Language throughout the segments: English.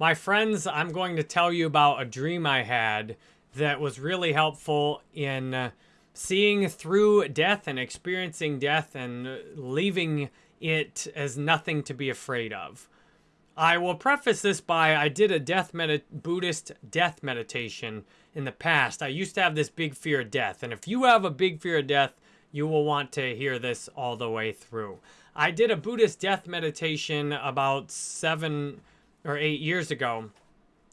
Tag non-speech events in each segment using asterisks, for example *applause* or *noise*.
My friends, I'm going to tell you about a dream I had that was really helpful in uh, seeing through death and experiencing death and uh, leaving it as nothing to be afraid of. I will preface this by I did a death Buddhist death meditation in the past. I used to have this big fear of death, and if you have a big fear of death, you will want to hear this all the way through. I did a Buddhist death meditation about seven or eight years ago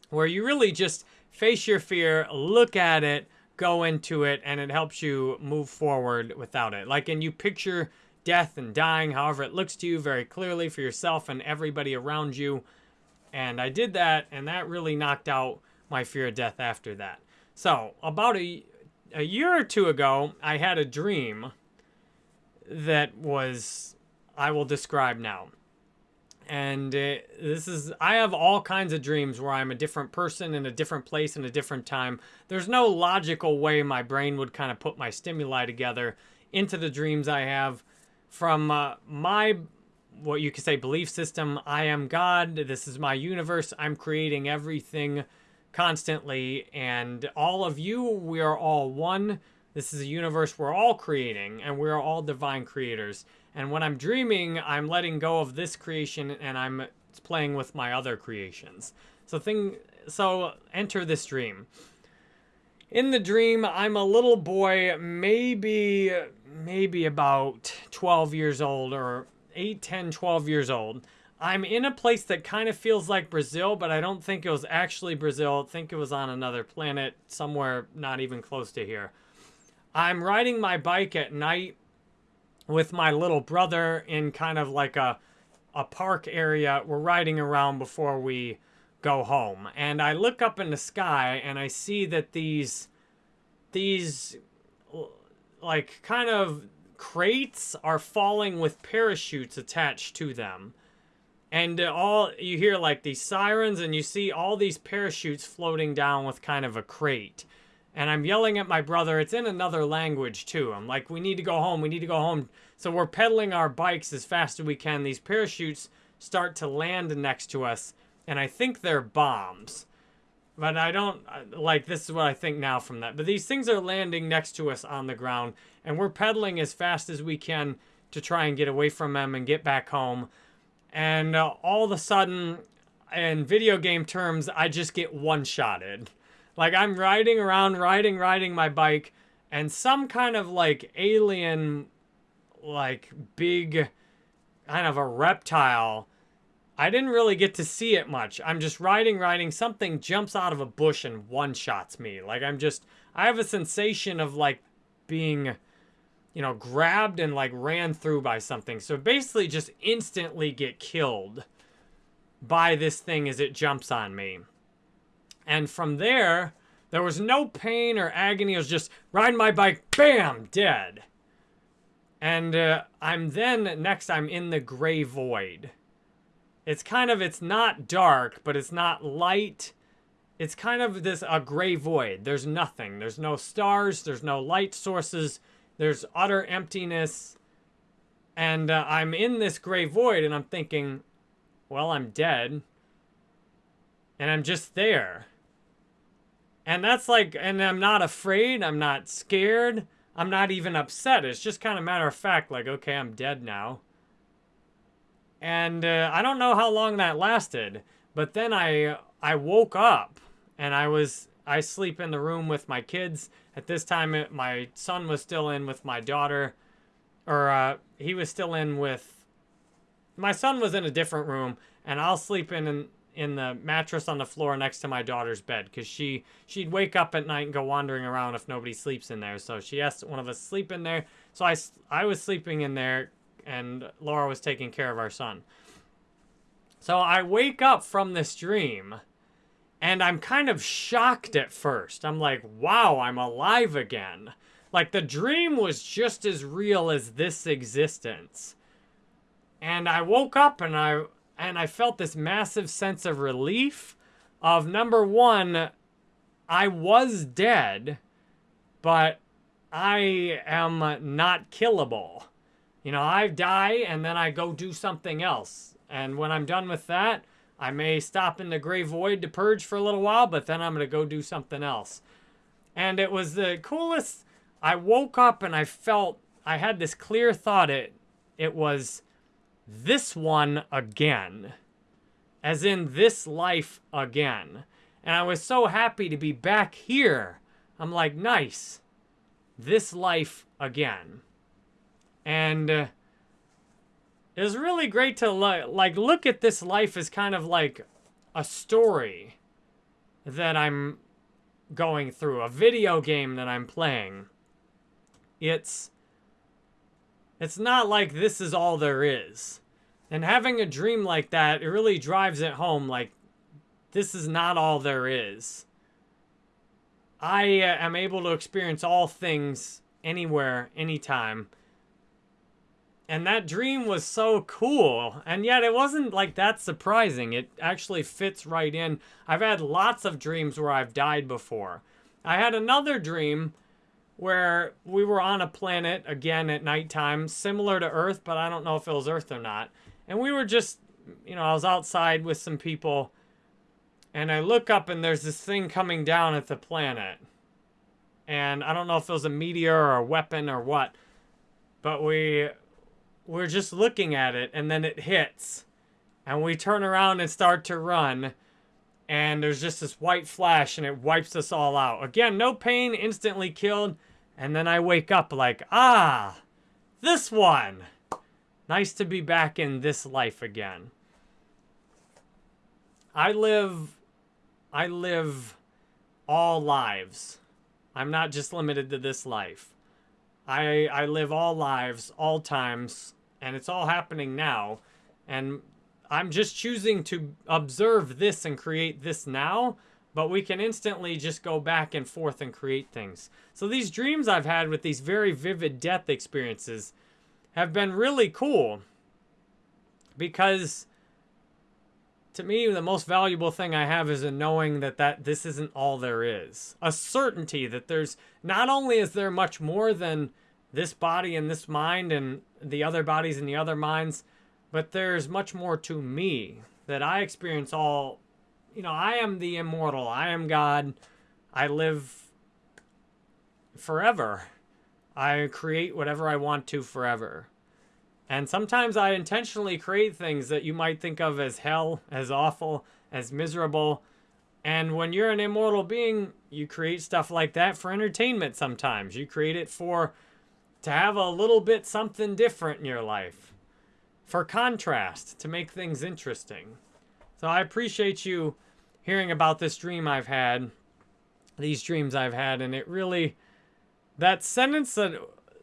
where you really just face your fear, look at it, go into it, and it helps you move forward without it. Like, and you picture death and dying, however it looks to you very clearly for yourself and everybody around you. And I did that, and that really knocked out my fear of death after that. So, about a, a year or two ago, I had a dream that was, I will describe now. And uh, this is, I have all kinds of dreams where I'm a different person in a different place in a different time. There's no logical way my brain would kind of put my stimuli together into the dreams I have. From uh, my, what you could say, belief system, I am God, this is my universe, I'm creating everything constantly. And all of you, we are all one. This is a universe we're all creating, and we're all divine creators. And when I'm dreaming, I'm letting go of this creation and I'm playing with my other creations. So thing, so enter this dream. In the dream, I'm a little boy, maybe, maybe about 12 years old or 8, 10, 12 years old. I'm in a place that kind of feels like Brazil, but I don't think it was actually Brazil. I think it was on another planet, somewhere not even close to here. I'm riding my bike at night with my little brother in kind of like a, a park area. We're riding around before we go home. And I look up in the sky and I see that these, these like kind of crates are falling with parachutes attached to them. And uh, all you hear like these sirens and you see all these parachutes floating down with kind of a crate. And I'm yelling at my brother. It's in another language, too. I'm like, we need to go home. We need to go home. So we're pedaling our bikes as fast as we can. These parachutes start to land next to us. And I think they're bombs. But I don't, like, this is what I think now from that. But these things are landing next to us on the ground. And we're pedaling as fast as we can to try and get away from them and get back home. And uh, all of a sudden, in video game terms, I just get one-shotted. Like I'm riding around, riding, riding my bike, and some kind of like alien, like big, kind of a reptile. I didn't really get to see it much. I'm just riding, riding. Something jumps out of a bush and one-shots me. Like I'm just, I have a sensation of like being, you know, grabbed and like ran through by something. So basically just instantly get killed by this thing as it jumps on me. And from there, there was no pain or agony. It was just riding my bike, bam, dead. And uh, I'm then, next, I'm in the gray void. It's kind of, it's not dark, but it's not light. It's kind of this, a gray void. There's nothing. There's no stars. There's no light sources. There's utter emptiness. And uh, I'm in this gray void and I'm thinking, well, I'm dead. And I'm just there. And that's like, and I'm not afraid. I'm not scared. I'm not even upset. It's just kind of matter of fact, like, okay, I'm dead now. And uh, I don't know how long that lasted, but then I I woke up and I was I sleep in the room with my kids. At this time, it, my son was still in with my daughter, or uh, he was still in with. My son was in a different room, and I'll sleep in, in in the mattress on the floor next to my daughter's bed because she she'd wake up at night and go wandering around if nobody sleeps in there. So she asked one of us sleep in there. So I I was sleeping in there, and Laura was taking care of our son. So I wake up from this dream, and I'm kind of shocked at first. I'm like, wow, I'm alive again. Like the dream was just as real as this existence. And I woke up and I and I felt this massive sense of relief of number one, I was dead, but I am not killable. You know, I die and then I go do something else. And when I'm done with that, I may stop in the gray void to purge for a little while, but then I'm going to go do something else. And it was the coolest. I woke up and I felt, I had this clear thought. It, it was this one again, as in this life again. And I was so happy to be back here. I'm like, nice, this life again. And uh, it was really great to like look at this life as kind of like a story that I'm going through, a video game that I'm playing. It's it's not like this is all there is. And having a dream like that, it really drives it home like this is not all there is. I uh, am able to experience all things anywhere, anytime. And that dream was so cool. And yet it wasn't like that surprising. It actually fits right in. I've had lots of dreams where I've died before. I had another dream where we were on a planet again at nighttime, similar to Earth, but I don't know if it was Earth or not. And we were just, you know, I was outside with some people and I look up and there's this thing coming down at the planet. And I don't know if it was a meteor or a weapon or what. But we we're just looking at it and then it hits. And we turn around and start to run. And there's just this white flash and it wipes us all out. Again, no pain, instantly killed. And then I wake up like, ah, this one. Nice to be back in this life again. I live I live all lives. I'm not just limited to this life. I I live all lives, all times, and it's all happening now. And I'm just choosing to observe this and create this now, but we can instantly just go back and forth and create things. So these dreams I've had with these very vivid death experiences have been really cool because to me, the most valuable thing I have is a knowing that, that this isn't all there is. A certainty that there's, not only is there much more than this body and this mind and the other bodies and the other minds, but there's much more to me that I experience all, you know, I am the immortal. I am God. I live forever. I create whatever I want to forever. And sometimes I intentionally create things that you might think of as hell, as awful, as miserable. And when you're an immortal being, you create stuff like that for entertainment sometimes. You create it for to have a little bit something different in your life. For contrast, to make things interesting. So I appreciate you hearing about this dream I've had, these dreams I've had, and it really, that sentence that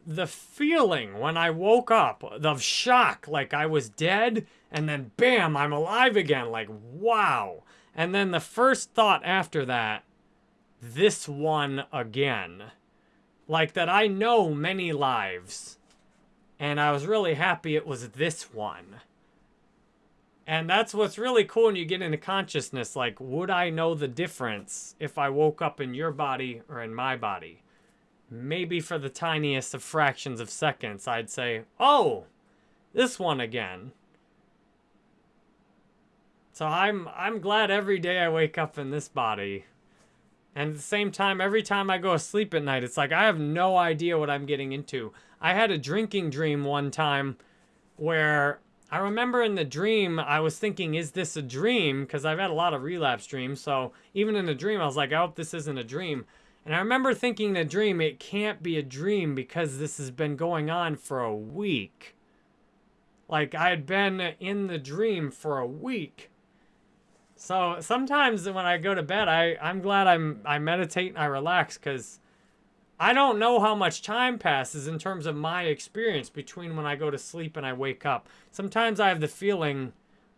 the feeling when I woke up of shock, like I was dead, and then bam, I'm alive again, like wow. And then the first thought after that, this one again. Like that I know many lives. And I was really happy it was this one. And that's what's really cool when you get into consciousness. Like, would I know the difference if I woke up in your body or in my body? maybe for the tiniest of fractions of seconds, I'd say, oh, this one again. So I'm I'm glad every day I wake up in this body. And at the same time, every time I go to sleep at night, it's like I have no idea what I'm getting into. I had a drinking dream one time where I remember in the dream, I was thinking, is this a dream? Because I've had a lot of relapse dreams. So even in the dream, I was like, I hope this isn't a dream. And I remember thinking in a dream, it can't be a dream because this has been going on for a week. Like I had been in the dream for a week. So sometimes when I go to bed, I, I'm glad I'm I meditate and I relax because I don't know how much time passes in terms of my experience between when I go to sleep and I wake up. Sometimes I have the feeling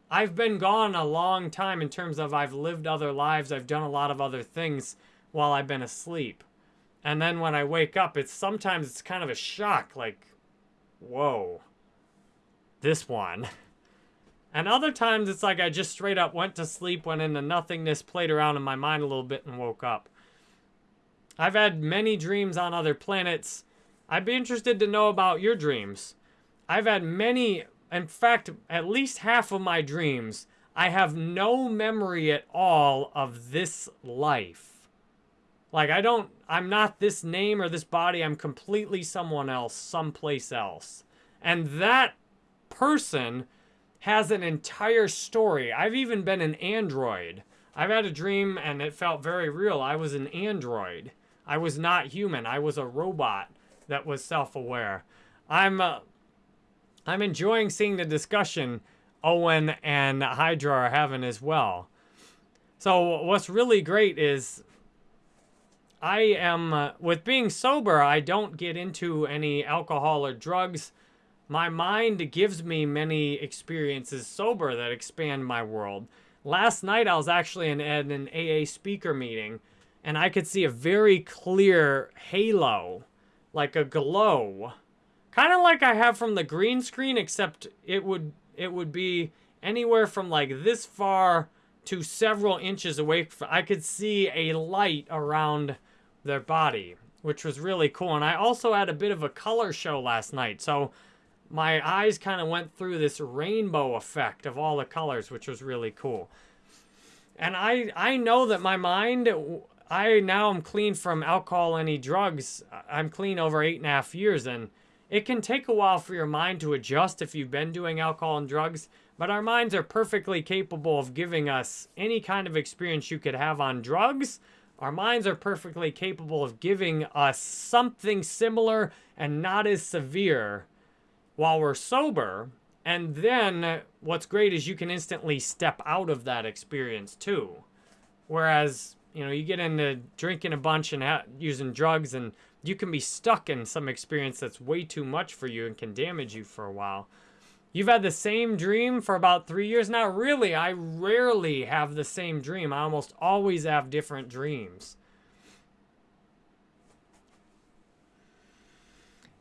I've been gone a long time in terms of I've lived other lives, I've done a lot of other things while I've been asleep. And then when I wake up, it's sometimes it's kind of a shock, like, whoa, this one. *laughs* And other times it's like I just straight up went to sleep, went into nothingness, played around in my mind a little bit, and woke up. I've had many dreams on other planets. I'd be interested to know about your dreams. I've had many, in fact, at least half of my dreams, I have no memory at all of this life. Like, I don't, I'm not this name or this body. I'm completely someone else, someplace else. And that person has an entire story. I've even been an android. I've had a dream and it felt very real. I was an android. I was not human. I was a robot that was self-aware. I'm uh, I'm enjoying seeing the discussion Owen and Hydra are having as well. So what's really great is I am uh, with being sober, I don't get into any alcohol or drugs. My mind gives me many experiences sober that expand my world. Last night I was actually in, at an AA speaker meeting and I could see a very clear halo, like a glow. Kind of like I have from the green screen, except it would it would be anywhere from like this far to several inches away. I could see a light around their body, which was really cool. And I also had a bit of a color show last night. So my eyes kind of went through this rainbow effect of all the colors, which was really cool. And I, I know that my mind, I now am clean from alcohol, any drugs. I'm clean over eight and a half years. And it can take a while for your mind to adjust if you've been doing alcohol and drugs. But our minds are perfectly capable of giving us any kind of experience you could have on drugs. Our minds are perfectly capable of giving us something similar and not as severe while we're sober. And then what's great is you can instantly step out of that experience too. Whereas, you know, you get into drinking a bunch and using drugs and you can be stuck in some experience that's way too much for you and can damage you for a while. You've had the same dream for about three years now? Really, I rarely have the same dream. I almost always have different dreams.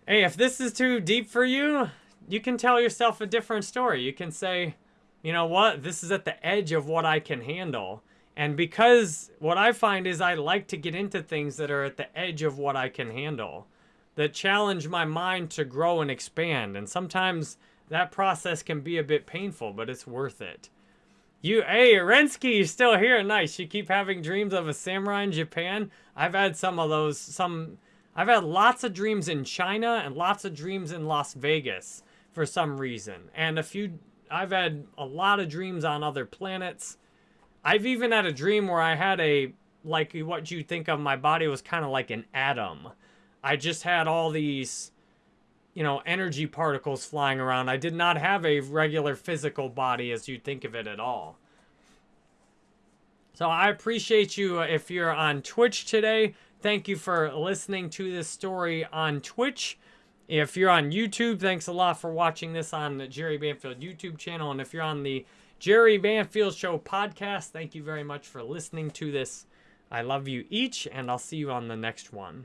Hey, if this is too deep for you, you can tell yourself a different story. You can say, you know what, this is at the edge of what I can handle. And because what I find is I like to get into things that are at the edge of what I can handle, that challenge my mind to grow and expand. And sometimes that process can be a bit painful, but it's worth it. You, hey, Rensky, you're still here. Nice. You keep having dreams of a samurai in Japan. I've had some of those, some I've had lots of dreams in China and lots of dreams in Las Vegas for some reason. And a few, I've had a lot of dreams on other planets. I've even had a dream where I had a, like what you think of my body was kind of like an atom. I just had all these, you know, energy particles flying around. I did not have a regular physical body as you'd think of it at all. So I appreciate you uh, if you're on Twitch today. Thank you for listening to this story on Twitch. If you're on YouTube, thanks a lot for watching this on the Jerry Banfield YouTube channel. And if you're on the Jerry Banfield Show podcast, thank you very much for listening to this. I love you each, and I'll see you on the next one.